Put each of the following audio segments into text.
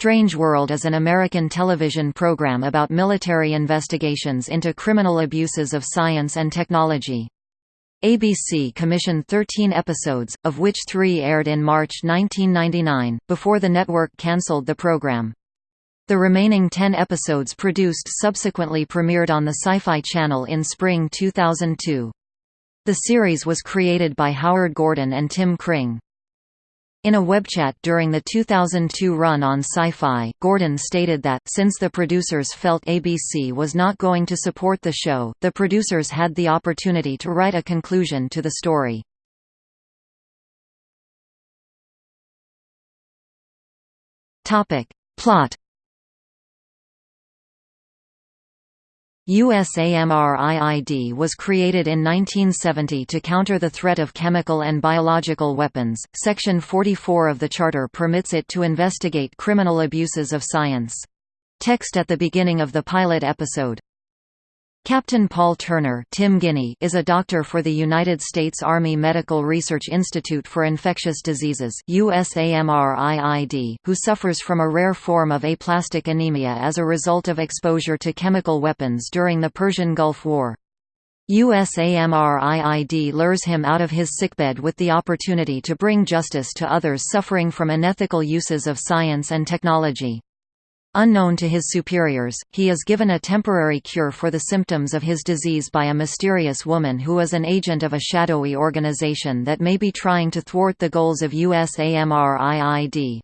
Strange World is an American television program about military investigations into criminal abuses of science and technology. ABC commissioned 13 episodes, of which three aired in March 1999, before the network cancelled the program. The remaining 10 episodes produced subsequently premiered on the Sci-Fi Channel in spring 2002. The series was created by Howard Gordon and Tim Kring. In a webchat during the 2002 run on Sci-Fi, Gordon stated that, since the producers felt ABC was not going to support the show, the producers had the opportunity to write a conclusion to the story. Plot USAMRIID was created in 1970 to counter the threat of chemical and biological weapons. Section 44 of the Charter permits it to investigate criminal abuses of science. Text at the beginning of the pilot episode Captain Paul Turner Tim Guinee is a doctor for the United States Army Medical Research Institute for Infectious Diseases USAMRIID, who suffers from a rare form of aplastic anemia as a result of exposure to chemical weapons during the Persian Gulf War. USAMRIID lures him out of his sickbed with the opportunity to bring justice to others suffering from unethical uses of science and technology. Unknown to his superiors, he is given a temporary cure for the symptoms of his disease by a mysterious woman who is an agent of a shadowy organization that may be trying to thwart the goals of USAMRIID.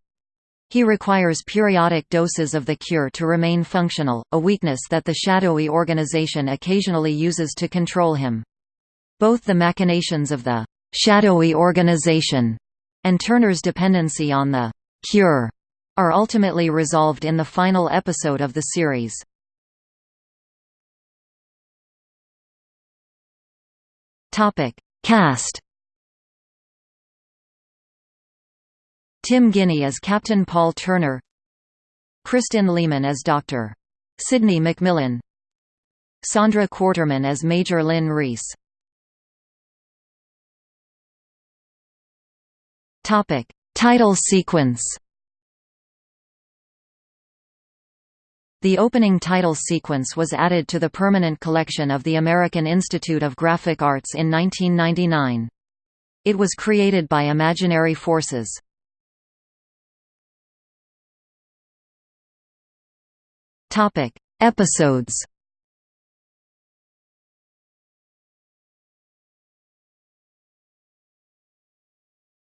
He requires periodic doses of the cure to remain functional, a weakness that the shadowy organization occasionally uses to control him. Both the machinations of the shadowy organization and Turner's dependency on the cure are ultimately resolved in the final episode of the series. Topic: Cast. Tim Guinee as Captain Paul Turner. Kristin Lehman as Dr. Sidney McMillan. Saundra Quarterman as Major Lynn Reese. Topic: Title sequence. The opening title sequence was added to the permanent collection of the American Institute of Graphic Arts in 1999. It was created by Imaginary Forces. Topic: Episodes.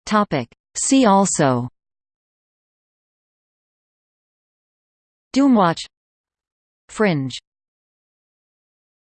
Topic: See also Doomwatch Fringe